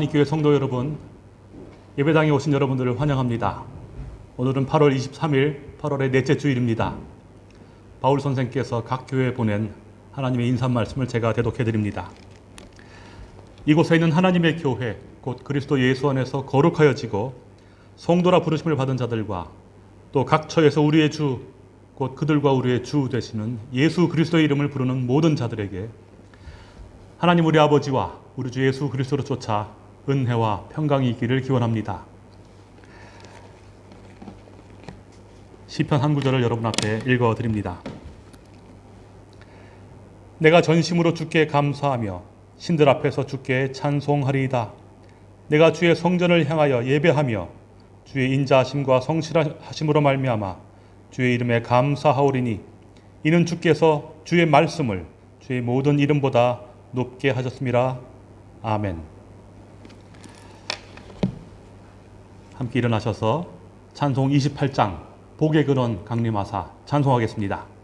한인교회 성도 여러분, 예배당에 오신 여러분들을 환영합니다. 오늘은 8월 23일, 8월의 넷째 주일입니다. 바울 선생께서 각 교회에 보낸 하나님의 인사 말씀을 제가 대독해 드립니다. 이곳에 있는 하나님의 교회, 곧 그리스도 예수 안에서 거룩하여지고 성도라 부르심을 받은 자들과 또 각 처에서 우리의 주, 곧 그들과 우리의 주 되시는 예수 그리스도의 이름을 부르는 모든 자들에게 하나님 우리 아버지와 우리 주 예수 그리스도로 쫓아 은혜와 평강이 있기를 기원합니다. 시편 한 구절을 여러분 앞에 읽어 드립니다. 내가 전심으로 주께 감사하며 신들 앞에서 주께 찬송하리이다. 내가 주의 성전을 향하여 예배하며 주의 인자하심과 성실하심으로 말미암아 주의 이름에 감사하오리니 이는 주께서 주의 말씀을 주의 모든 이름보다 높게 하셨습니다. 아멘. 함께 일어나셔서 찬송 28장 복의 근원 강림하사 찬송하겠습니다.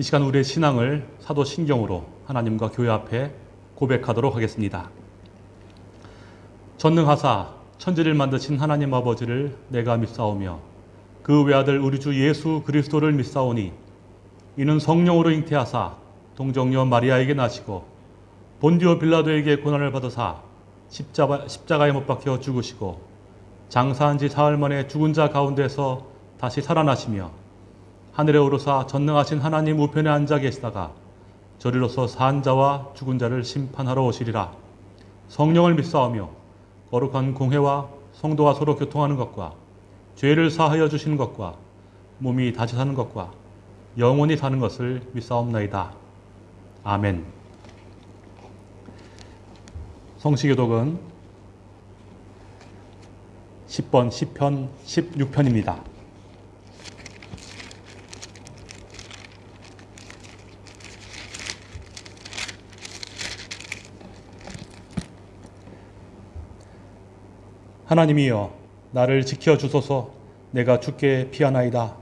이 시간 우리의 신앙을 사도 신경으로 하나님과 교회 앞에 고백하도록 하겠습니다. 전능하사 천지를 만드신 하나님 아버지를 내가 믿사오며 그 외아들 우리 주 예수 그리스도를 믿사오니 이는 성령으로 잉태하사 동정녀 마리아에게 나시고 본디오 빌라도에게 고난을 받으사 십자가, 십자가에 못 박혀 죽으시고 장사한 지 사흘 만에 죽은 자 가운데서 다시 살아나시며 하늘에 오르사 전능하신 하나님 우편에 앉아 계시다가 저리로서 산 자와 죽은 자를 심판하러 오시리라. 성령을 믿사오며 거룩한 공회와 성도가 서로 교통하는 것과 죄를 사하여 주시는 것과 몸이 다시 사는 것과 영원히 사는 것을 믿사옵나이다. 아멘. 성시교독은 10번 10편 16편입니다. 하나님이여 나를 지켜 주소서 내가 주께 피하나이다.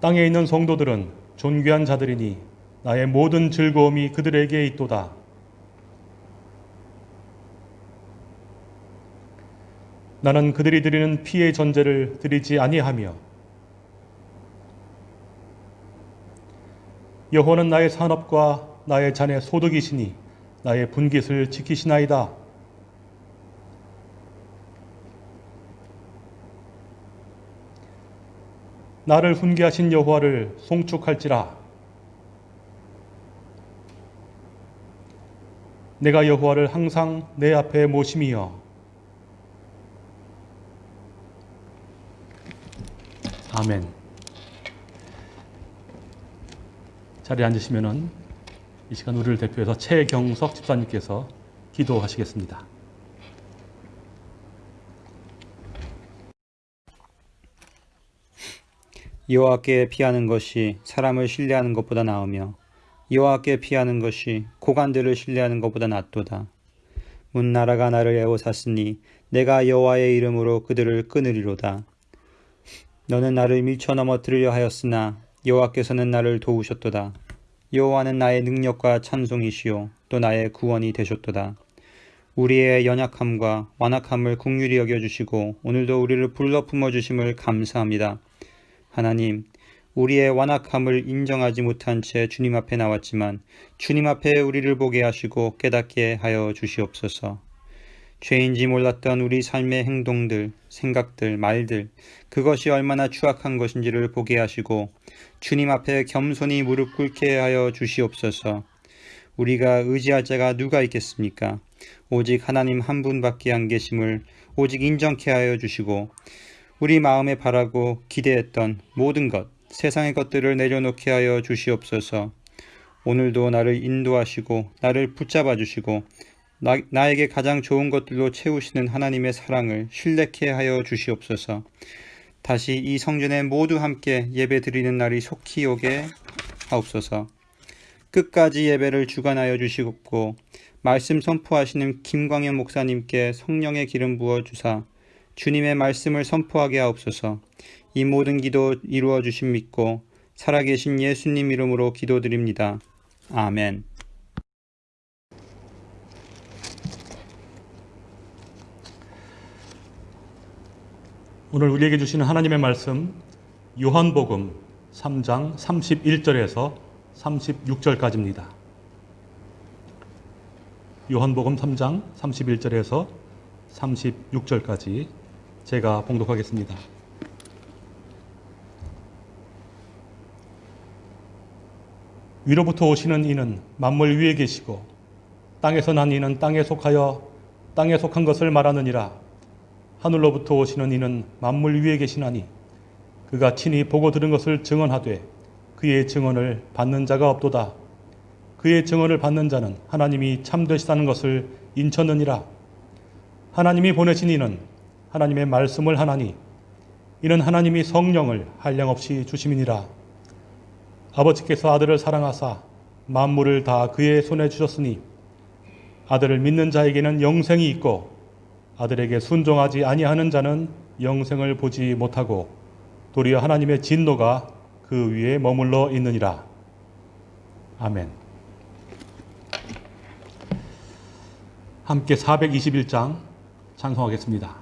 땅에 있는 성도들은 존귀한 자들이니 나의 모든 즐거움이 그들에게 있도다. 나는 그들이 드리는 피의 전제를 드리지 아니하며 여호와는 나의 산업과 나의 잔의 소득이시니 나의 분깃을 지키시나이다. 나를 훈계하신 여호와를 송축할지라. 내가 여호와를 항상 내 앞에 모심이여. 아멘. 자리에 앉으시면은 이 시간 우리를 대표해서 최경석 집사님께서 기도하시겠습니다. 여호와께 피하는 것이 사람을 신뢰하는 것보다 나으며 여호와께 피하는 것이 고관들을 신뢰하는 것보다 낫도다. 문 나라가 나를 애워쌌으니 내가 여호와의 이름으로 그들을 끊으리로다. 너는 나를 밀쳐 넘어뜨리려 하였으나 여호와께서는 나를 도우셨도다. 여호와는 나의 능력과 찬송이시요 또 나의 구원이 되셨도다. 우리의 연약함과 완악함을 국률이 여겨 주시고 오늘도 우리를 불러 품어 주심을 감사합니다. 하나님, 우리의 완악함을 인정하지 못한 채 주님 앞에 나왔지만 주님 앞에 우리를 보게 하시고 깨닫게 하여 주시옵소서. 죄인지 몰랐던 우리 삶의 행동들, 생각들, 말들, 그것이 얼마나 추악한 것인지를 보게 하시고 주님 앞에 겸손히 무릎 꿇게 하여 주시옵소서. 우리가 의지할 자가 누가 있겠습니까? 오직 하나님 한 분밖에 안 계심을 오직 인정케 하여 주시고 우리 마음에 바라고 기대했던 모든 것, 세상의 것들을 내려놓게 하여 주시옵소서. 오늘도 나를 인도하시고 나를 붙잡아 주시고 나, 나에게 가장 좋은 것들로 채우시는 하나님의 사랑을 신뢰케 하여 주시옵소서. 다시 이 성전에 모두 함께 예배 드리는 날이 속히 오게 하옵소서. 끝까지 예배를 주관하여 주시옵고 말씀 선포하시는 김광현 목사님께 성령의 기름 부어 주사 주님의 말씀을 선포하게 하옵소서. 이 모든 기도 이루어 주심 믿고 살아계신 예수님 이름으로 기도드립니다. 아멘. 오늘 우리에게 주시는 하나님의 말씀 요한복음 3장 31절에서 36절까지입니다. 요한복음 3장 31절에서 36절까지 제가 봉독하겠습니다. 위로부터 오시는 이는 만물 위에 계시고 땅에서 난 이는 땅에 속하여 땅에 속한 것을 말하느니라 하늘로부터 오시는 이는 만물 위에 계시나니 그가 친히 보고 들은 것을 증언하되 그의 증언을 받는 자가 없도다. 그의 증언을 받는 자는 하나님이 참되시다는 것을 인쳤느니라. 하나님이 보내신 이는 하나님의 말씀을 하나니 이는 하나님이 성령을 한량 없이 주심이니라. 아버지께서 아들을 사랑하사 만물을 다 그의 손에 주셨으니 아들을 믿는 자에게는 영생이 있고 아들에게 순종하지 아니하는 자는 영생을 보지 못하고 도리어 하나님의 진노가 그 위에 머물러 있느니라. 아멘. 함께 421장 찬송하겠습니다.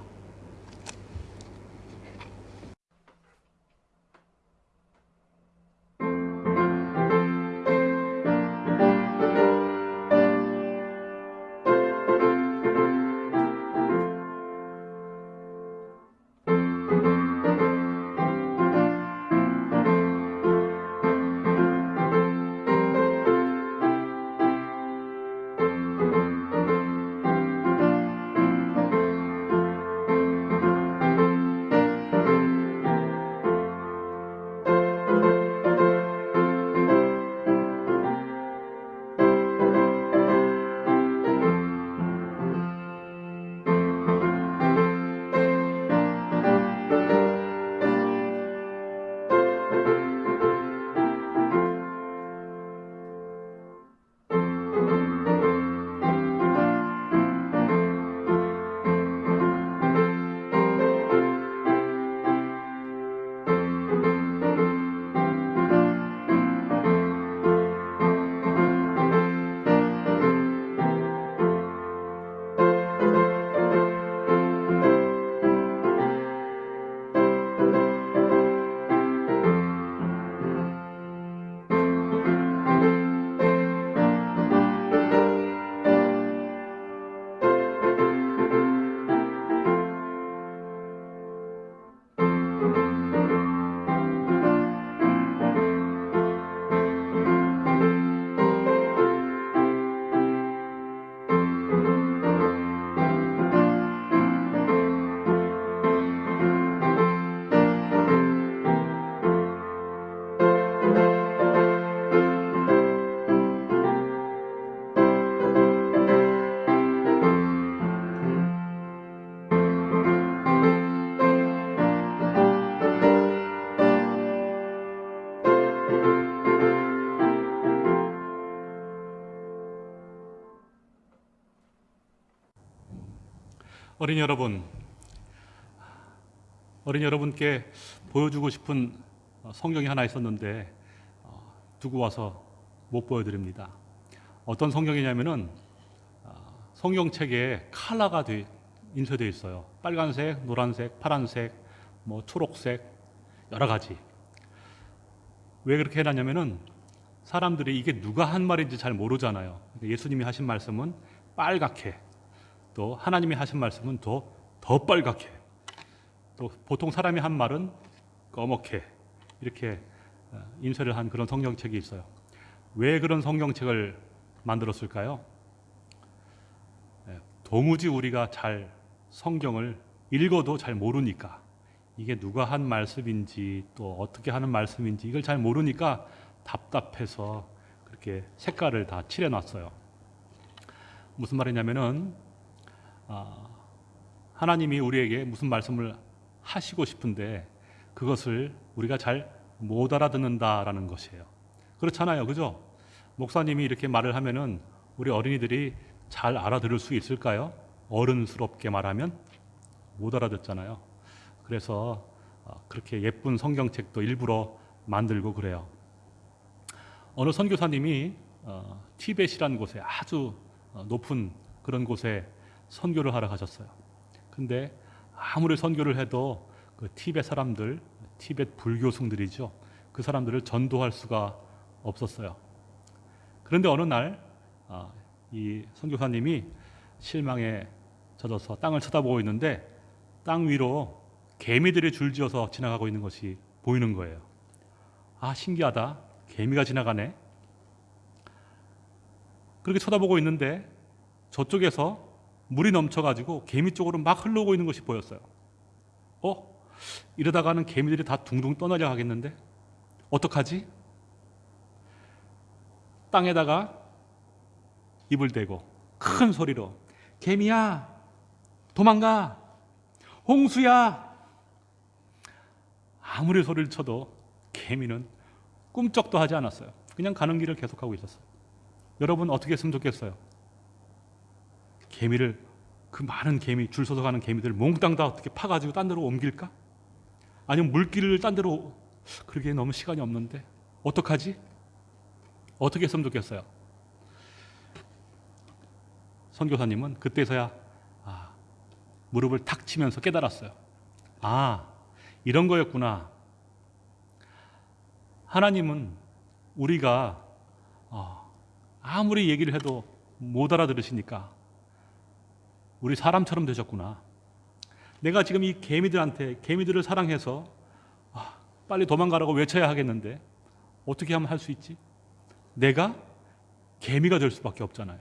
어린이 여러분, 어린이 여러분께 보여주고 싶은 어, 성경이 하나 있었는데 어, 두고 와서 못 보여드립니다. 어떤 성경이냐면은 어, 성경책에 돼, 인쇄되어 있어요. 빨간색, 노란색, 파란색, 뭐 초록색 여러 가지. 왜 그렇게 해놨냐면은 사람들이 이게 누가 한 말인지 잘 모르잖아요. 예수님이 하신 말씀은 빨갛게 또 하나님이 하신 말씀은 더, 더 빨갛게 또 보통 사람이 한 말은 꺼멓게 이렇게 어, 인쇄를 한 그런 성경책이 있어요. 왜 그런 성경책을 만들었을까요? 예, 도무지 우리가 잘 성경을 읽어도 잘 모르니까 이게 누가 한 말씀인지 또 어떻게 하는 말씀인지 이걸 잘 모르니까 답답해서 그렇게 색깔을 다 칠해놨어요. 무슨 말이냐면은 아, 하나님이 우리에게 무슨 말씀을 하시고 싶은데 그것을 우리가 잘 못 알아듣는다라는 것이에요. 그렇잖아요, 그죠? 목사님이 이렇게 말을 하면은 우리 어린이들이 잘 알아들을 수 있을까요? 어른스럽게 말하면 못 알아듣잖아요. 그래서 어, 그렇게 예쁜 성경책도 일부러 만들고 그래요. 어느 선교사님이 어, 티벳이라는 곳에 아주 어, 높은 그런 곳에 선교를 하러 가셨어요. 근데 아무리 선교를 해도 그 티벳 사람들, 티벳 불교승들이죠. 그 사람들을 전도할 수가 없었어요. 그런데 어느 날, 아, 이 선교사님이 실망에 젖어서 땅을 쳐다보고 있는데 땅 위로 개미들이 줄지어서 지나가고 있는 것이 보이는 거예요. 아, 신기하다. 개미가 지나가네. 그렇게 쳐다보고 있는데 저쪽에서 물이 넘쳐가지고 개미 쪽으로 막 흘러오고 있는 것이 보였어요. 어? 이러다가는 개미들이 다 둥둥 떠나려 하겠는데? 어떡하지? 땅에다가 입을 대고 큰 소리로 개미야 도망가 홍수야 아무리 소리를 쳐도 개미는 꿈쩍도 하지 않았어요. 그냥 가는 길을 계속하고 있었어요. 여러분 어떻게 했으면 좋겠어요? 개미를 그 많은 개미 줄 서서 가는 개미들 몽땅 다 어떻게 파가지고 딴 데로 옮길까? 아니면 물길을 딴 데로 그러기에 너무 시간이 없는데 어떡하지? 어떻게 했으면 좋겠어요? 선교사님은 그때서야 아, 무릎을 탁 치면서 깨달았어요. 아 이런 거였구나. 하나님은 우리가 어, 아무리 얘기를 해도 못 알아들으시니까 우리 사람처럼 되셨구나. 내가 지금 이 개미들한테 개미들을 사랑해서 아, 빨리 도망가라고 외쳐야 하겠는데 어떻게 하면 할 수 있지? 내가 개미가 될 수밖에 없잖아요.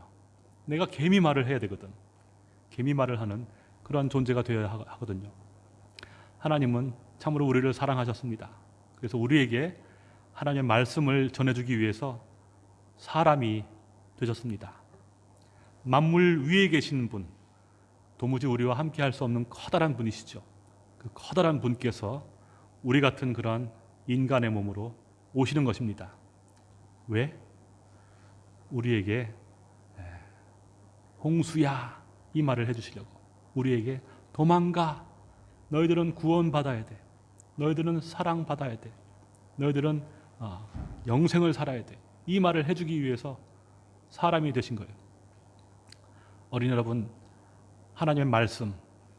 내가 개미 말을 해야 되거든. 개미 말을 하는 그러한 존재가 되어야 하- 하거든요. 하나님은 참으로 우리를 사랑하셨습니다. 그래서 우리에게 하나님의 말씀을 전해주기 위해서 사람이 되셨습니다. 만물 위에 계신 분, 도무지 우리와 함께 할 수 없는 커다란 분이시죠. 그 커다란 분께서 우리 같은 그런 인간의 몸으로 오시는 것입니다. 왜? 우리에게 에, 홍수야 이 말을 해주시려고 우리에게 도망가 너희들은 구원받아야 돼 너희들은 사랑받아야 돼 너희들은 어, 영생을 살아야 돼이 말을 해주기 위해서 사람이 되신 거예요 어린 여러분 하나님의 말씀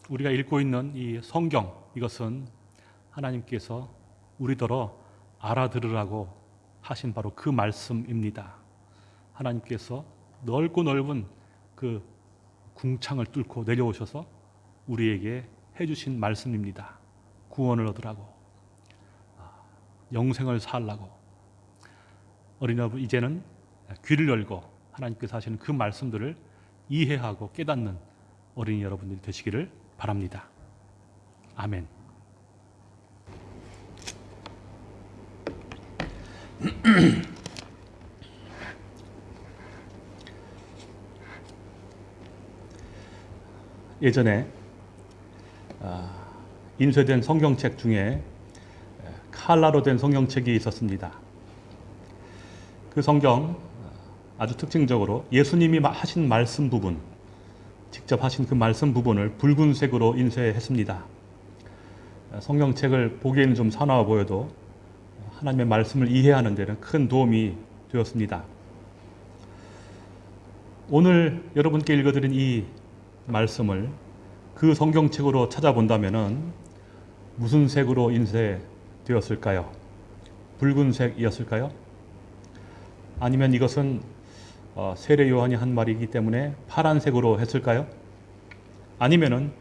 우리가 읽고 있는 이 성경 이것은 하나님께서 우리더러 알아들으라고 하신 바로 그 말씀입니다. 하나님께서 넓고 넓은 그 궁창을 뚫고 내려오셔서 우리에게 해주신 말씀입니다. 구원을 얻으라고, 아, 영생을 살라고. 어린 여러분 이제는 귀를 열고 하나님께서 하시는 그 말씀들을 이해하고 깨닫는 어린이 여러분들이 되시기를 바랍니다. 아멘. 예전에 아, 인쇄된 성경책 중에 칼라로 된 성경책이 있었습니다. 그 성경 아주 특징적으로 예수님이 하신 말씀 부분 직접 하신 그 말씀 부분을 붉은색으로 인쇄했습니다. 성경책을 보기에는 좀 사나워 보여도 하나님의 말씀을 이해하는 데는 큰 도움이 되었습니다. 오늘 여러분께 읽어드린 이 말씀을 그 성경책으로 찾아본다면 무슨 색으로 인쇄되었을까요? 붉은색이었을까요? 아니면 이것은 어, 세례 요한이 한 말이기 때문에 파란색으로 했을까요? 아니면은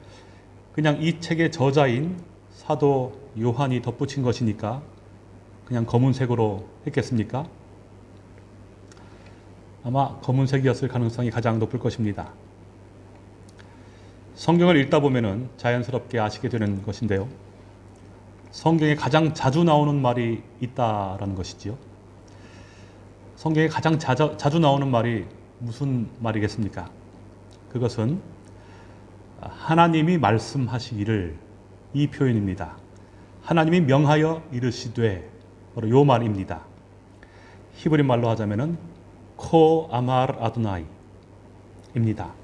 그냥 이 책의 저자인 사도 요한이 덧붙인 것이니까 그냥 검은색으로 했겠습니까? 아마 검은색이었을 가능성이 가장 높을 것입니다. 성경을 읽다 보면은 자연스럽게 아시게 되는 것인데요. 성경에 가장 자주 나오는 말이 있다라는 것이지요. 성경에 가장 자주, 자주 나오는 말이 무슨 말이겠습니까? 그것은 하나님이 말씀하시기를 이 표현입니다. 하나님이 명하여 이르시되 바로 요 말입니다. 히브리 말로 하자면은 코 아말 아드나이입니다.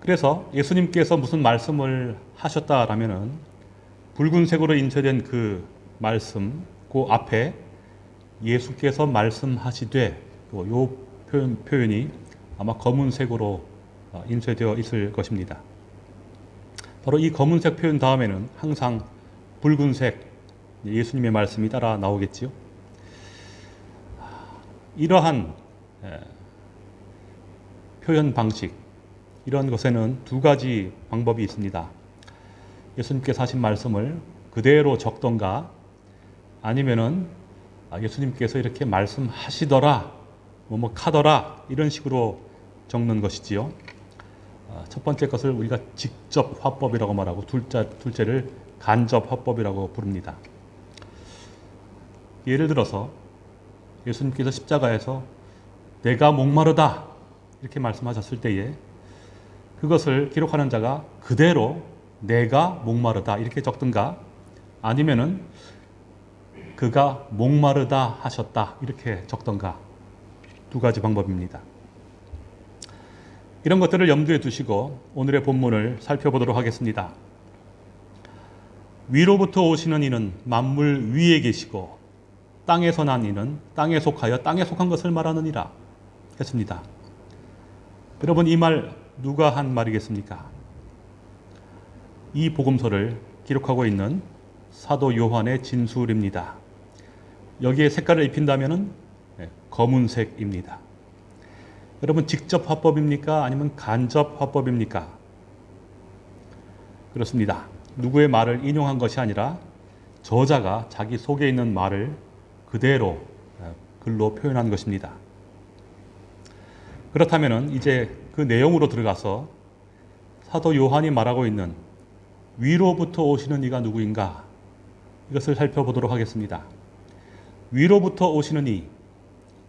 그래서 예수님께서 무슨 말씀을 하셨다라면은 붉은색으로 인쇄된 그 말씀 그 앞에 예수께서 말씀하시되 요 표현, 표현이 아마 검은색으로 어, 인쇄되어 있을 것입니다. 바로 이 검은색 표현 다음에는 항상 붉은색 예수님의 말씀이 따라 나오겠지요. 이러한 표현 방식, 이런 것에는 두 가지 방법이 있습니다. 예수님께서 하신 말씀을 그대로 적던가 아니면은 아, 예수님께서 이렇게 말씀하시더라, 뭐 뭐 카더라 이런 식으로 적는 것이지요. 아, 첫 번째 것을 우리가 직접 화법이라고 말하고 둘째, 둘째를 간접 화법이라고 부릅니다. 예를 들어서 예수님께서 십자가에서 내가 목마르다 이렇게 말씀하셨을 때에 그것을 기록하는 자가 그대로 내가 목마르다 이렇게 적든가 아니면은 그가 목마르다 하셨다 이렇게 적던가 두 가지 방법입니다. 이런 것들을 염두에 두시고 오늘의 본문을 살펴보도록 하겠습니다. 위로부터 오시는 이는 만물 위에 계시고 땅에서 난 이는 땅에 속하여 땅에 속한 것을 말하느니라 했습니다. 여러분 이 말 누가 한 말이겠습니까? 이 복음서를 기록하고 있는 사도 요한의 진술입니다. 여기에 색깔을 입힌다면 네, 검은색입니다. 여러분 직접 화법입니까? 아니면 간접 화법입니까? 그렇습니다. 누구의 말을 인용한 것이 아니라 저자가 자기 속에 있는 말을 그대로 네, 글로 표현한 것입니다. 그렇다면 이제 그 내용으로 들어가서 사도 요한이 말하고 있는 위로부터 오시는 이가 누구인가 이것을 살펴보도록 하겠습니다. 위로부터 오시는 이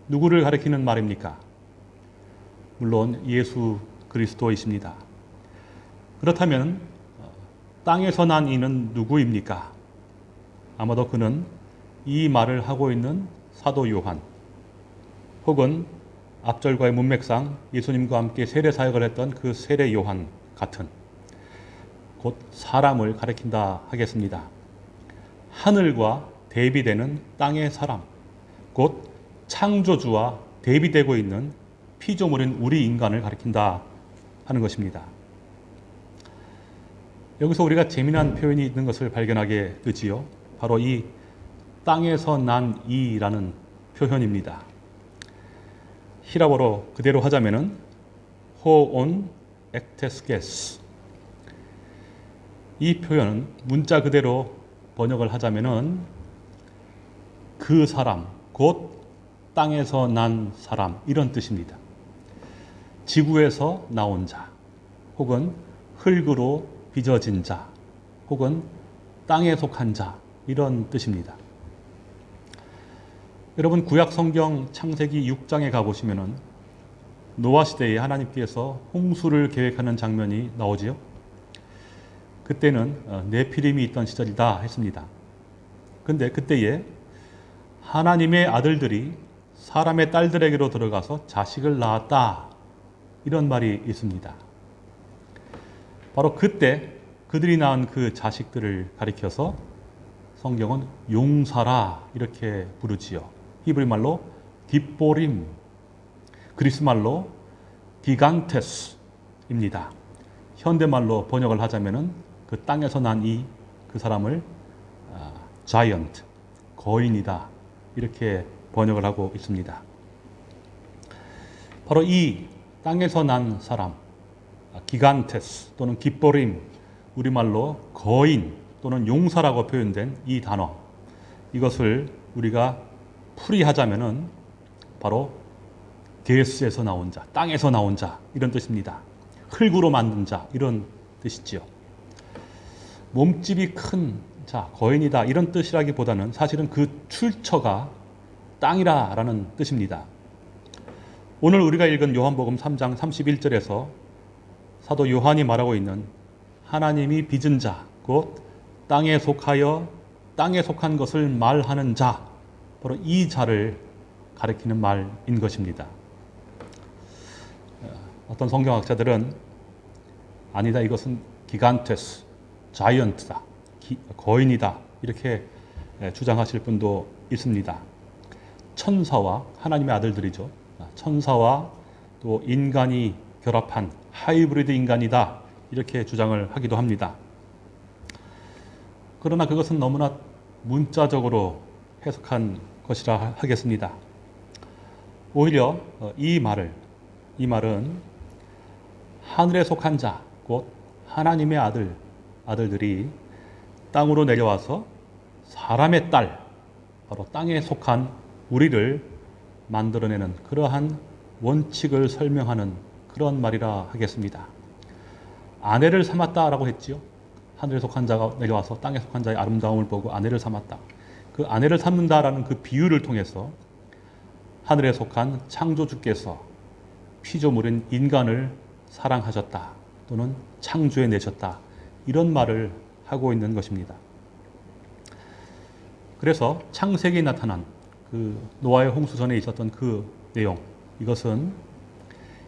누구를 가리키는 말입니까? 물론 예수 그리스도이십니다. 그렇다면 땅에서 난 이는 누구입니까? 아마도 그는 이 말을 하고 있는 사도 요한 혹은 앞절과의 문맥상 예수님과 함께 세례 사역을 했던 그 세례 요한 같은 곧 사람을 가리킨다 하겠습니다. 하늘과 대비되는 땅의 사람, 곧 창조주와 대비되고 있는 피조물인 우리 인간을 가리킨다 하는 것입니다. 여기서 우리가 재미난 표현이 있는 것을 발견하게 되지요. 바로 이 땅에서 난 이라는 표현입니다. 히라보로 그대로 하자면은 호온 액테스게스 이 표현은 문자 그대로 번역을 하자면은 그 사람 곧 땅에서 난 사람 이런 뜻입니다. 지구에서 나온 자 혹은 흙으로 빚어진 자 혹은 땅에 속한 자 이런 뜻입니다. 여러분 구약 성경 창세기 6장에 가보시면은 노아 시대에 하나님께서 홍수를 계획하는 장면이 나오지요. 그때는 어, 네피림이 있던 시절이다 했습니다. 근데 그때에 하나님의 아들들이 사람의 딸들에게로 들어가서 자식을 낳았다 이런 말이 있습니다. 바로 그때 그들이 낳은 그 자식들을 가리켜서 성경은 용사라 이렇게 부르지요. 히브리 말로 딥보림, 그리스 말로 기간테스입니다. 현대 말로 번역을 하자면은 그 땅에서 난 이 그 사람을 아, 자이언트, 거인이다 이렇게 번역을 하고 있습니다. 바로 이 땅에서 난 사람, 아, 기간테스 또는 깃보림, 우리말로 거인 또는 용사라고 표현된 이 단어, 이것을 우리가 풀이하자면 은 바로 게스에서 나온 자, 땅에서 나온 자 이런 뜻입니다. 흙으로 만든 자 이런 뜻이지요. 몸집이 큰 자, 거인이다 이런 뜻이라기보다는 사실은 그 출처가 땅이라 라는 뜻입니다. 오늘 우리가 읽은 요한복음 3장 31절에서 사도 요한이 말하고 있는 하나님이 빚은 자, 곧 땅에 속하여 땅에 속한 것을 말하는 자, 바로 이 자를 가리키는 말인 것입니다. 어떤 성경학자들은 아니다 이것은 기간테스, 자이언트다, 기, 거인이다 이렇게 주장하실 분도 있습니다. 천사와 하나님의 아들들이죠. 천사와 또 인간이 결합한 하이브리드 인간이다 이렇게 주장을 하기도 합니다. 그러나 그것은 너무나 문자적으로 해석한 것이라 하겠습니다. 오히려 이 말을 이 말은 하늘에 속한 자, 곧 하나님의 아들, 아들들이 땅으로 내려와서 사람의 딸, 바로 땅에 속한 우리를 만들어내는 그러한 원칙을 설명하는 그런 말이라 하겠습니다. 아내를 삼았다라고 했지요. 하늘에 속한 자가 내려와서 땅에 속한 자의 아름다움을 보고 아내를 삼았다. 그 아내를 삼는다라는 그 비유를 통해서 하늘에 속한 창조주께서 피조물인 인간을 사랑하셨다 또는 창조해 내셨다 이런 말을 하고 있는 것입니다. 그래서 창세기에 나타난 그 노아의 홍수전에 있었던 그 내용 이것은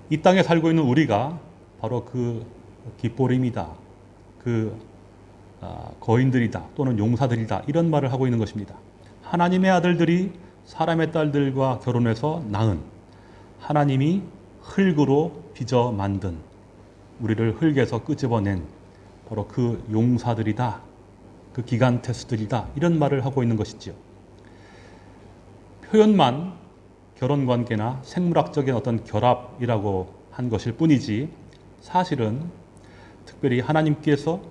이 땅에 살고 있는 우리가 바로 그 깃보림이다 그 아, 거인들이다 또는 용사들이다 이런 말을 하고 있는 것입니다. 하나님의 아들들이 사람의 딸들과 결혼해서 낳은 하나님이 흙으로 빚어 만든 우리를 흙에서 끄집어낸 바로 그 용사들이다. 그 기간테스들이다. 이런 말을 하고 있는 것이지요. 표현만 결혼 관계나 생물학적인 어떤 결합이라고 한 것일 뿐이지 사실은 특별히 하나님께서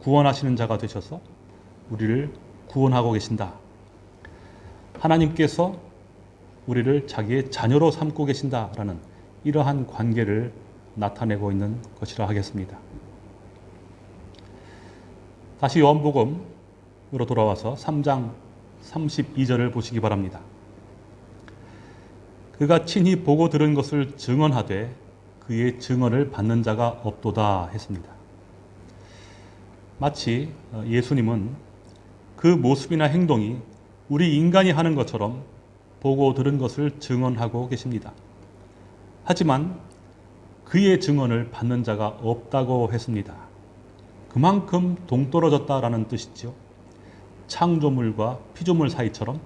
구원하시는 자가 되셔서 우리를 구원하고 계신다. 하나님께서 우리를 자기의 자녀로 삼고 계신다라는 이러한 관계를 나타내고 있는 것이라 하겠습니다. 다시 요한복음으로 돌아와서 3장 32절을 보시기 바랍니다. 그가 친히 보고 들은 것을 증언하되 그의 증언을 받는 자가 없도다 했습니다. 마치 예수님은 그 모습이나 행동이 우리 인간이 하는 것처럼 보고 들은 것을 증언하고 계십니다. 하지만 그의 증언을 받는 자가 없다고 했습니다. 그만큼 동떨어졌다라는 뜻이죠. 창조물과 피조물 사이처럼.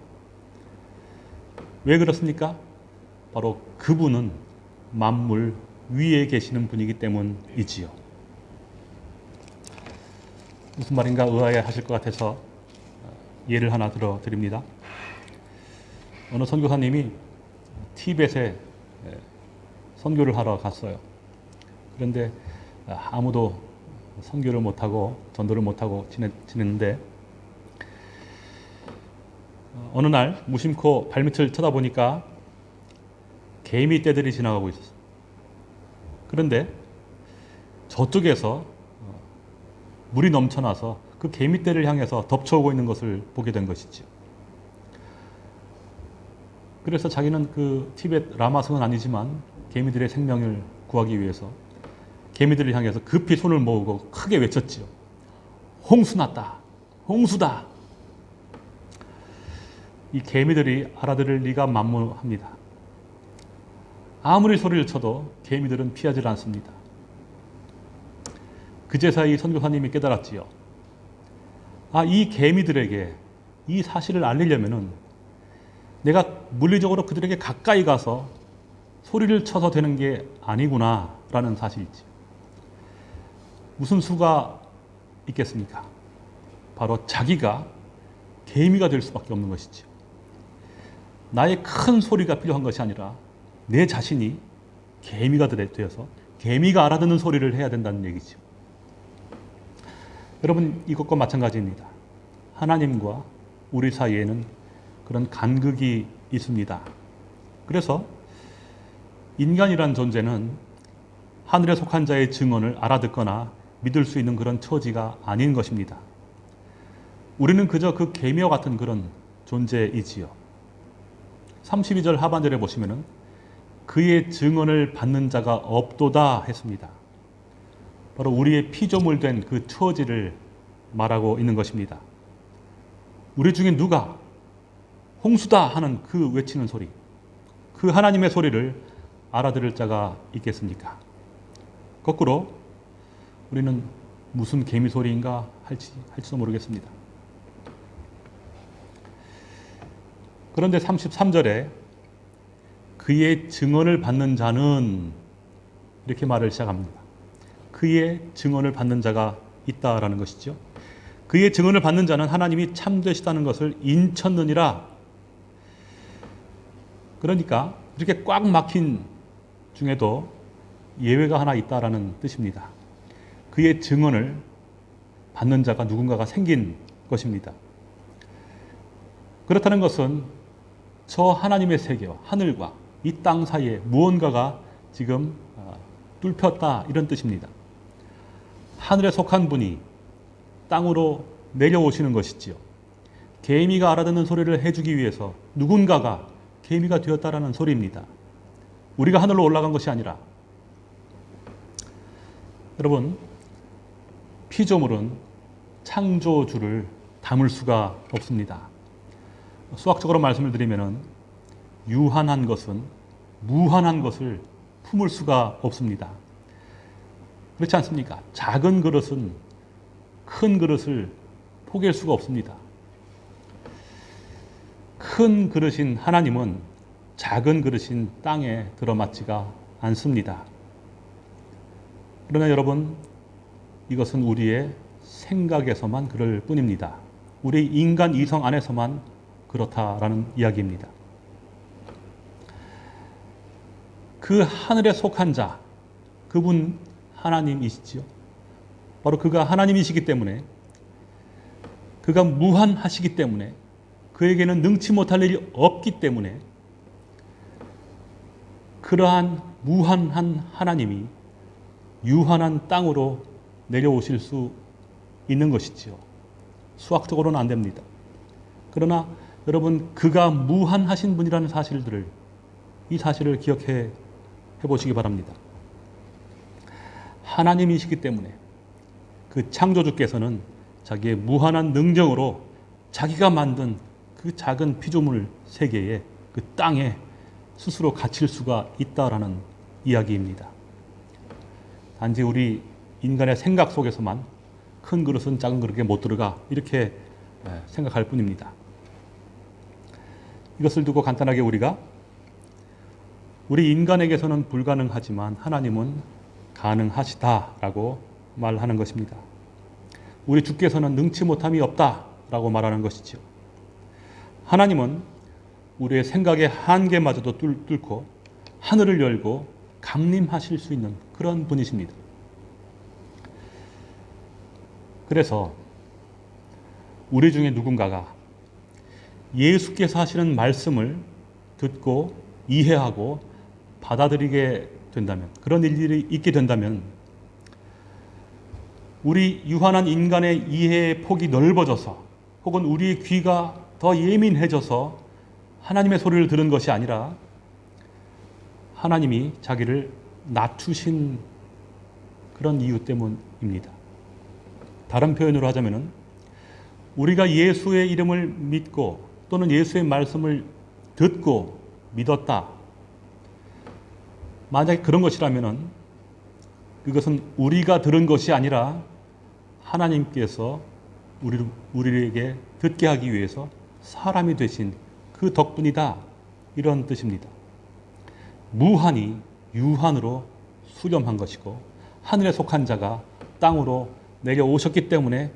왜 그렇습니까? 바로 그분은 만물 위에 계시는 분이기 때문이지요. 무슨 말인가 의아해 하실 것 같아서 예를 하나 들어 드립니다. 어느 선교사님이 티벳에 선교를 하러 갔어요. 그런데 아무도 선교를 못하고 전도를 못하고 지냈는데 어느 날 무심코 발밑을 쳐다보니까 개미 떼들이 지나가고 있었어요. 그런데 저쪽에서 물이 넘쳐나서 그 개미 떼를 향해서 덮쳐오고 있는 것을 보게 된 것이죠. 그래서 자기는 그 티벳 라마성은 아니지만 개미들의 생명을 구하기 위해서 개미들을 향해서 급히 손을 모으고 크게 외쳤지요. 홍수 났다. 홍수다. 이 개미들이 알아들을 리가 만무합니다. 아무리 소리를 쳐도 개미들은 피하지 않습니다. 그제서야 이 선교사님이 깨달았지요. 아, 이 개미들에게 이 사실을 알리려면은 내가 물리적으로 그들에게 가까이 가서 소리를 쳐서 되는 게 아니구나라는 사실이지. 무슨 수가 있겠습니까? 바로 자기가 개미가 될 수밖에 없는 것이죠. 나의 큰 소리가 필요한 것이 아니라 내 자신이 개미가 되어서 개미가 알아듣는 소리를 해야 된다는 얘기죠. 여러분 이것과 마찬가지입니다. 하나님과 우리 사이에는 그런 간극이 있습니다. 그래서 인간이란 존재는 하늘에 속한 자의 증언을 알아듣거나 믿을 수 있는 그런 처지가 아닌 것입니다. 우리는 그저 그 개미와 같은 그런 존재이지요. 32절 하반절에 보시면은 그의 증언을 받는 자가 없도다 했습니다. 바로 우리의 피조물 된 그 처지를 말하고 있는 것입니다. 우리 중에 누가 홍수다 하는 그 외치는 소리, 그 하나님의 소리를 알아들을 자가 있겠습니까? 거꾸로 우리는 무슨 개미 소리인가 할지, 할지도 모르겠습니다. 그런데 33절에 그의 증언을 받는 자는 이렇게 말을 시작합니다. 그의 증언을 받는 자가 있다라는 것이죠. 그의 증언을 받는 자는 하나님이 참되시다는 것을 인쳤느니라. 그러니까 이렇게 꽉 막힌 중에도 예외가 하나 있다라는 뜻입니다. 그의 증언을 받는 자가 누군가가 생긴 것입니다. 그렇다는 것은 저 하나님의 세계와 하늘과 이 땅 사이에 무언가가 지금 어, 뚫혔다 이런 뜻입니다. 하늘에 속한 분이 땅으로 내려오시는 것이지요. 개미가 알아듣는 소리를 해주기 위해서 누군가가 개미가 되었다라는 소리입니다. 우리가 하늘로 올라간 것이 아니라 여러분 피조물은 창조주를 담을 수가 없습니다. 수학적으로 말씀을 드리면은 유한한 것은 무한한 것을 품을 수가 없습니다. 그렇지 않습니까? 작은 그릇은 큰 그릇을 포기할 수가 없습니다. 큰 그릇인 하나님은 작은 그릇인 땅에 들어맞지가 않습니다. 그러나 여러분, 이것은 우리의 생각에서만 그럴 뿐입니다. 우리 인간 이성 안에서만 그렇다라는 이야기입니다. 그 하늘에 속한 자, 그분 하나님이시지요. 바로 그가 하나님이시기 때문에 그가 무한하시기 때문에 그에게는 능치 못할 일이 없기 때문에 그러한 무한한 하나님이 유한한 땅으로 내려오실 수 있는 것이지요. 수학적으로는 안 됩니다. 그러나 여러분 그가 무한하신 분이라는 사실들을 이 사실을 기억해 해보시기 바랍니다. 하나님이시기 때문에 그 창조주께서는 자기의 무한한 능정으로 자기가 만든 그 작은 피조물 세계에 그 땅에 스스로 갇힐 수가 있다라는 이야기입니다. 단지 우리 인간의 생각 속에서만 큰 그릇은 작은 그릇에 못 들어가 이렇게 생각할 뿐입니다. 이것을 두고 간단하게 우리가 우리 인간에게서는 불가능하지만 하나님은 가능하시다라고 말하는 것입니다. 우리 주께서는 능치 못함이 없다라고 말하는 것이죠. 하나님은 우리의 생각의 한계마저도 뚫고 하늘을 열고 강림하실 수 있는 그런 분이십니다. 그래서 우리 중에 누군가가 예수께서 하시는 말씀을 듣고 이해하고 받아들이게 된다면 그런 일들이 있게 된다면 우리 유한한 인간의 이해의 폭이 넓어져서 혹은 우리의 귀가 더 예민해져서 하나님의 소리를 들은 것이 아니라 하나님이 자기를 낮추신 그런 이유 때문입니다. 다른 표현으로 하자면 우리가 예수의 이름을 믿고 또는 예수의 말씀을 듣고 믿었다. 만약에 그런 것이라면은 그것은 우리가 들은 것이 아니라 하나님께서 우리, 우리에게 듣게 하기 위해서 사람이 되신 그 덕분이다. 이런 뜻입니다. 무한이 유한으로 수렴한 것이고 하늘에 속한 자가 땅으로 내려오셨기 때문에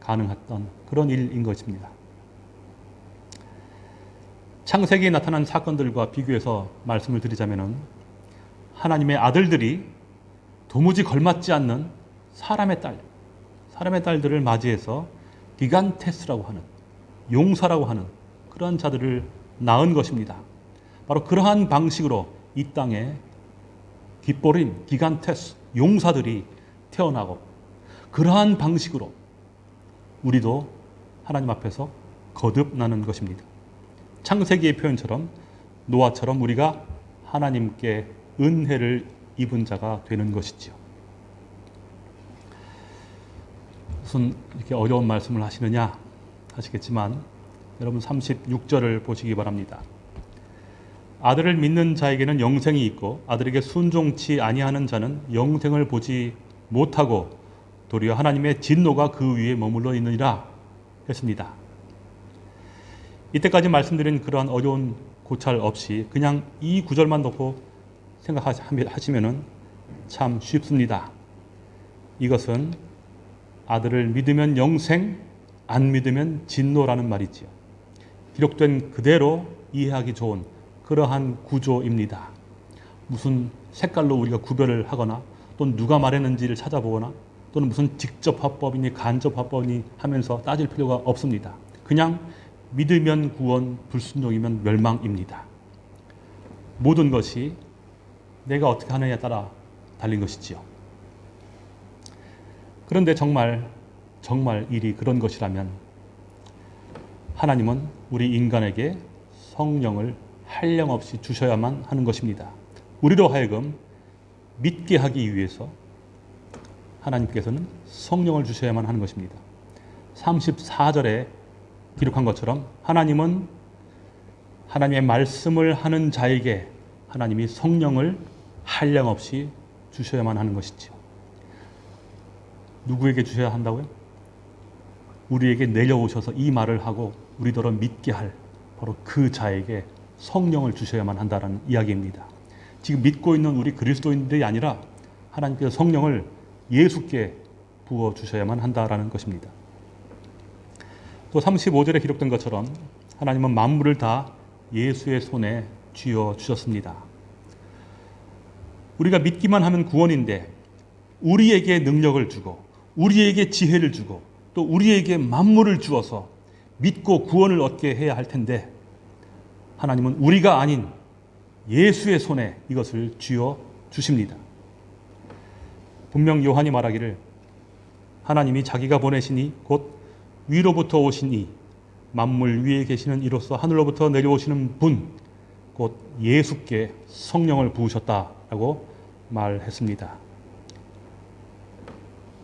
가능했던 그런 일인 것입니다. 창세기에 나타난 사건들과 비교해서 말씀을 드리자면은 하나님의 아들들이 도무지 걸맞지 않는 사람의 딸, 사람의 딸들을 맞이해서 기간테스라고 하는 용사라고 하는 그러한 자들을 낳은 것입니다. 바로 그러한 방식으로 이 땅에 깃보린 기간테스 용사들이 태어나고 그러한 방식으로 우리도 하나님 앞에서 거듭나는 것입니다. 창세기의 표현처럼 노아처럼 우리가 하나님께 은혜를 입은 자가 되는 것이지요. 무슨 이렇게 어려운 말씀을 하시느냐 하시겠지만 여러분 36절을 보시기 바랍니다. 아들을 믿는 자에게는 영생이 있고 아들에게 순종치 아니하는 자는 영생을 보지 못하고 도리어 하나님의 진노가 그 위에 머물러 있느니라 했습니다. 이때까지 말씀드린 그러한 어려운 고찰 없이 그냥 이 구절만 놓고 생각하시면 참 쉽습니다. 이것은 아들을 믿으면 영생, 안 믿으면 진노라는 말이지요. 기록된 그대로 이해하기 좋은 그러한 구조입니다. 무슨 색깔로 우리가 구별을 하거나 또는 누가 말했는지를 찾아보거나 또는 무슨 직접 화법이니 간접 화법이니 하면서 따질 필요가 없습니다. 그냥 믿으면 구원, 불순종이면 멸망입니다. 모든 것이 내가 어떻게 하느냐에 따라 달린 것이지요. 그런데 정말 정말 일이 그런 것이라면 하나님은 우리 인간에게 성령을 한량없이 주셔야만 하는 것입니다. 우리로 하여금 믿게 하기 위해서 하나님께서는 성령을 주셔야만 하는 것입니다. 34절에 기록한 것처럼 하나님은 하나님의 말씀을 하는 자에게 하나님이 성령을 한량없이 주셔야만 하는 것이죠. 누구에게 주셔야 한다고요? 우리에게 내려오셔서 이 말을 하고 우리더러 믿게 할 바로 그 자에게 성령을 주셔야만 한다는 이야기입니다. 지금 믿고 있는 우리 그리스도인들이 아니라 하나님께서 성령을 예수께 부어 주셔야만 한다라는 것입니다. 또 35절에 기록된 것처럼 하나님은 만물을 다 예수의 손에 쥐어 주셨습니다. 우리가 믿기만 하면 구원인데 우리에게 능력을 주고 우리에게 지혜를 주고 또 우리에게 만물을 주어서 믿고 구원을 얻게 해야 할 텐데 하나님은 우리가 아닌 예수의 손에 이것을 쥐어 주십니다. 분명 요한이 말하기를 하나님이 자기가 보내시니 곧 위로부터 오시니 만물 위에 계시는 이로써 하늘로부터 내려오시는 분, 곧 예수께 성령을 부으셨다라고 말했습니다.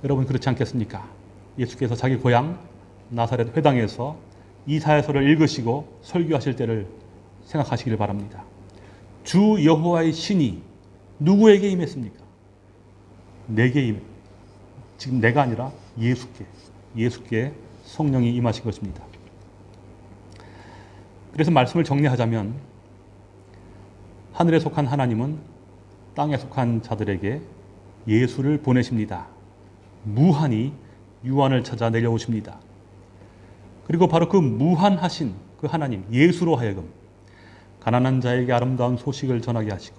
여러분 그렇지 않겠습니까? 예수께서 자기 고향 나사렛 회당에서 이사야서를 읽으시고 설교하실 때를 생각하시기를 바랍니다. 주 여호와의 신이 누구에게 임했습니까? 내게 임. 지금 내가 아니라 예수께 예수께 성령이 임하신 것입니다. 그래서 말씀을 정리하자면 하늘에 속한 하나님은 땅에 속한 자들에게 예수를 보내십니다. 무한히 유한을 찾아 내려오십니다. 그리고 바로 그 무한하신 그 하나님 예수로 하여금 가난한 자에게 아름다운 소식을 전하게 하시고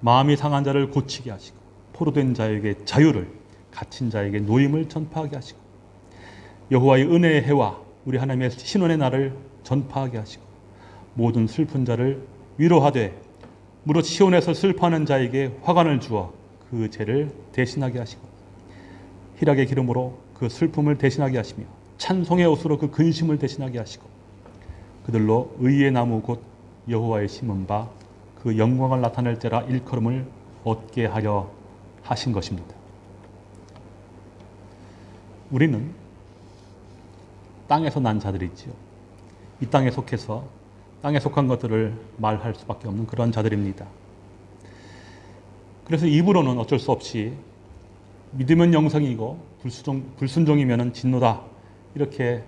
마음이 상한 자를 고치게 하시고 포로된 자에게 자유를 갇힌 자에게 노임을 전파하게 하시고 여호와의 은혜의 해와 우리 하나님의 신원의 날을 전파하게 하시고 모든 슬픈 자를 위로하되 무릇 시온에서 슬퍼하는 자에게 화관을 주어 그 죄를 대신하게 하시고 희락의 기름으로 그 슬픔을 대신하게 하시며 찬송의 옷으로 그 근심을 대신하게 하시고 그들로 의의 나무 곧 여호와의 심은 바 그 영광을 나타낼 때라 일컬음을 얻게 하려 하신 것입니다. 우리는 땅에서 난 자들이지요. 이 땅에 속해서 땅에 속한 것들을 말할 수밖에 없는 그런 자들입니다. 그래서 입으로는 어쩔 수 없이 믿으면 영성이고 불순종, 불순종이면 진노다 이렇게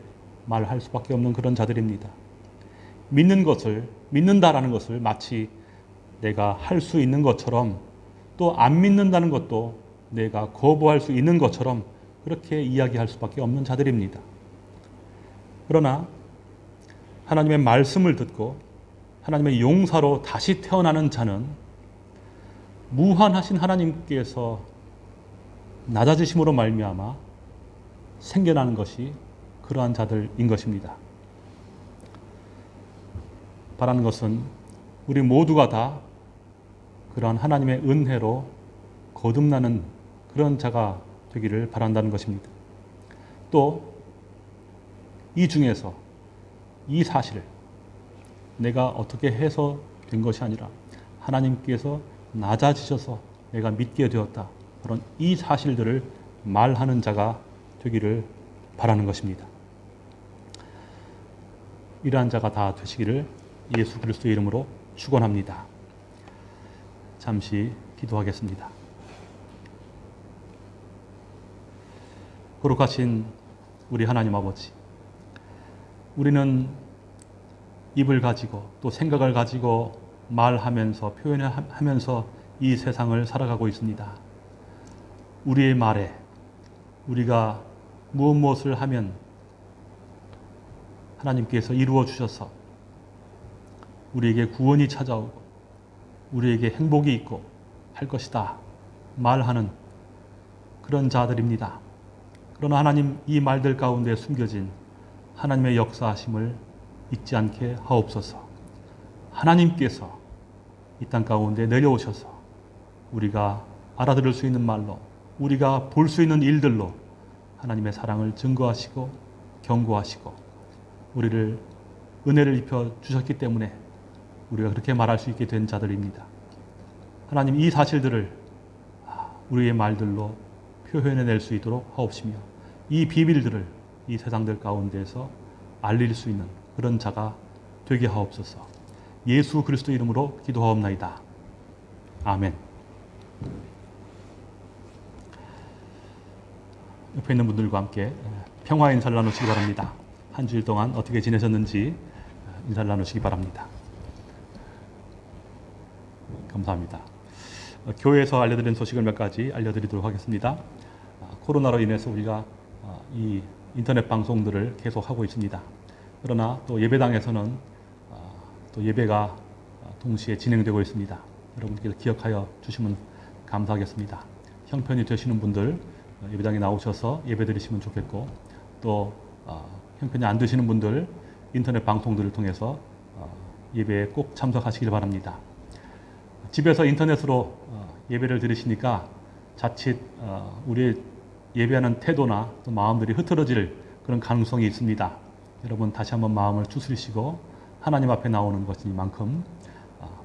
말할 수밖에 없는 그런 자들입니다. 믿는 것을 믿는다라는 것을 마치 내가 할 수 있는 것처럼 또 안 믿는다는 것도 내가 거부할 수 있는 것처럼 그렇게 이야기할 수밖에 없는 자들입니다. 그러나 하나님의 말씀을 듣고 하나님의 용사로 다시 태어나는 자는 무한하신 하나님께서 낮아지심으로 말미암아 생겨나는 것이 그러한 자들인 것입니다. 바라는 것은 우리 모두가 다 그러한 하나님의 은혜로 거듭나는 그런 자가 되기를 바란다는 것입니다. 또 이 중에서 이 사실을 내가 어떻게 해서 된 것이 아니라 하나님께서 낮아지셔서 내가 믿게 되었다. 그런 이 사실들을 말하는 자가 되기를 바라는 것입니다. 이러한 자가 다 되시기를 예수 그리스도의 이름으로 축원합니다. 잠시 기도하겠습니다. 거룩하신 우리 하나님 아버지, 우리는 입을 가지고 또 생각을 가지고 말하면서 표현하면서 이 세상을 살아가고 있습니다. 우리의 말에 우리가 무엇 무엇을 하면 하나님께서 이루어 주셔서 우리에게 구원이 찾아오고 우리에게 행복이 있고 할 것이다 말하는 그런 자들입니다. 그러나 하나님 이 말들 가운데 숨겨진 하나님의 역사하심을 잊지 않게 하옵소서. 하나님께서 이 땅 가운데 내려오셔서 우리가 알아들을 수 있는 말로 우리가 볼 수 있는 일들로 하나님의 사랑을 증거하시고 경고하시고 우리를 은혜를 입혀 주셨기 때문에 우리가 그렇게 말할 수 있게 된 자들입니다. 하나님 이 사실들을 우리의 말들로 표현해낼 수 있도록 하옵시며 이 비밀들을 이 세상들 가운데서 알릴 수 있는 그런 자가 되게 하옵소서. 예수 그리스도 이름으로 기도하옵나이다. 아멘. 옆에 있는 분들과 함께 평화 인사를 나누시기 바랍니다. 한 주일 동안 어떻게 지내셨는지 인사를 나누시기 바랍니다. 감사합니다. 교회에서 알려드린 소식을 몇 가지 알려드리도록 하겠습니다. 코로나로 인해서 우리가 이 인터넷 방송들을 계속하고 있습니다. 그러나 또 예배당에서는 또 예배가 동시에 진행되고 있습니다. 여러분께서 기억하여 주시면 감사하겠습니다. 형편이 되시는 분들 예배당에 나오셔서 예배 드리시면 좋겠고 또 형편이 안 되시는 분들 인터넷 방송들을 통해서 예배에 꼭 참석하시길 바랍니다. 집에서 인터넷으로 예배를 드리시니까 자칫 우리의 예배하는 태도나 또 마음들이 흐트러질 그런 가능성이 있습니다. 여러분 다시 한번 마음을 추스리시고 하나님 앞에 나오는 것이니만큼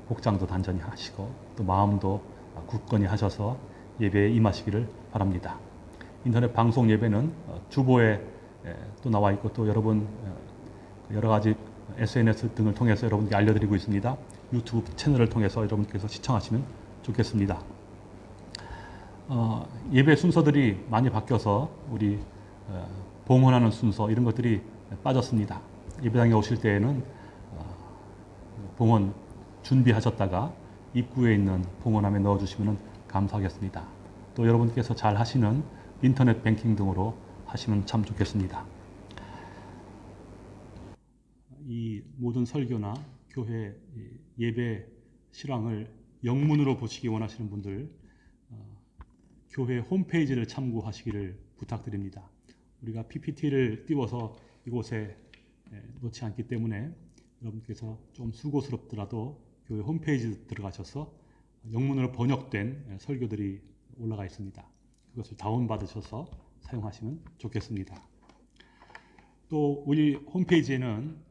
복장도 단전히 하시고 또 마음도 굳건히 하셔서 예배에 임하시기를 바랍니다. 인터넷 방송 예배는 주보에 또 나와 있고 또 여러분 여러 가지 SNS 등을 통해서 여러분께 알려드리고 있습니다. 유튜브 채널을 통해서 여러분께서 시청하시면 좋겠습니다. 어, 예배 순서들이 많이 바뀌어서 우리 어, 봉헌하는 순서 이런 것들이 빠졌습니다. 예배당에 오실 때에는 어, 봉헌 준비하셨다가 입구에 있는 봉헌함에 넣어주시면 감사하겠습니다. 또 여러분께서 잘 하시는 인터넷 뱅킹 등으로 하시면 참 좋겠습니다. 이 모든 설교나 교회 예배 실황을 영문으로 보시기 원하시는 분들 교회 홈페이지를 참고하시기를 부탁드립니다. 우리가 PPT를 띄워서 이곳에 놓지 않기 때문에 여러분께서 좀 수고스럽더라도 교회 홈페이지 들어가셔서 영문으로 번역된 설교들이 올라가 있습니다. 그것을 다운받으셔서 사용하시면 좋겠습니다. 또 우리 홈페이지에는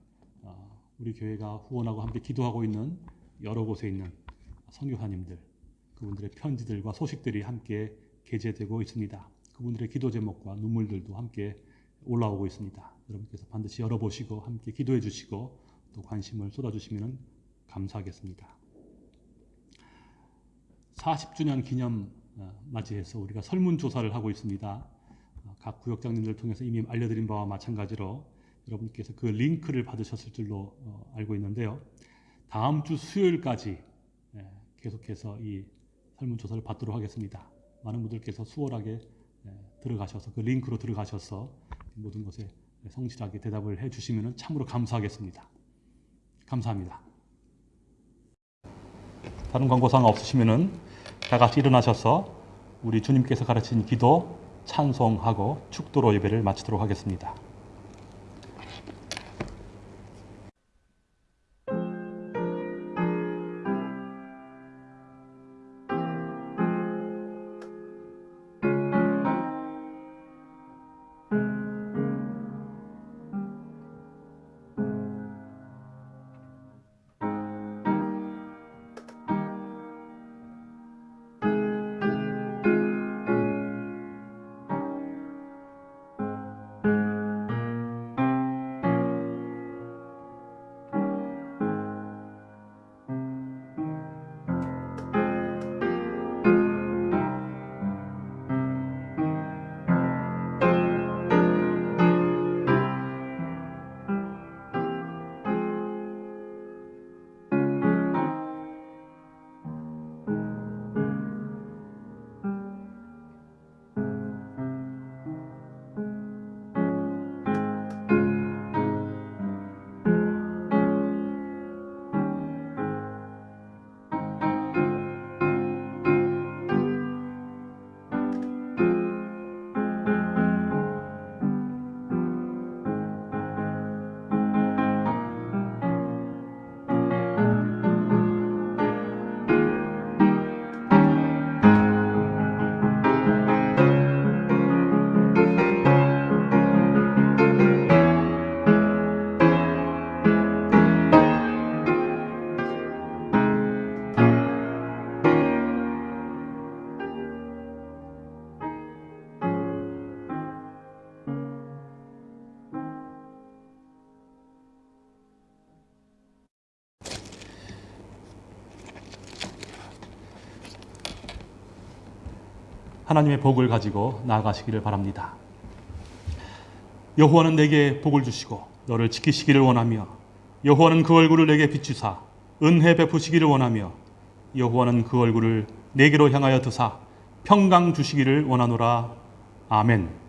우리 교회가 후원하고 함께 기도하고 있는 여러 곳에 있는 선교사님들 그분들의 편지들과 소식들이 함께 게재되고 있습니다. 그분들의 기도 제목과 눈물들도 함께 올라오고 있습니다. 여러분께서 반드시 열어보시고 함께 기도해 주시고 또 관심을 쏟아주시면 감사하겠습니다. 40주년 기념 어, 맞이해서 우리가 설문조사를 하고 있습니다. 어, 각 구역장님들을 통해서 이미 알려드린 바와 마찬가지로 여러분께서 그 링크를 받으셨을 줄로 어, 알고 있는데요. 다음 주 수요일까지 예, 계속해서 이 설문조사를 받도록 하겠습니다. 많은 분들께서 수월하게 예, 들어가셔서 그 링크로 들어가셔서 모든 것에 성실하게 대답을 해주시면 참으로 감사하겠습니다. 감사합니다. 다른 광고사항 없으시면은 다 같이 일어나셔서 우리 주님께서 가르친 기도, 찬송하고 축도로 예배를 마치도록 하겠습니다. 하나님의 복을 가지고 나아가시기를 바랍니다. 여호와는 내게 복을 주시고 너를 지키시기를 원하며 여호와는 그 얼굴을 내게 비추사 은혜 베푸시기를 원하며 여호와는 그 얼굴을 내게로 향하여 드사 평강 주시기를 원하노라 아멘.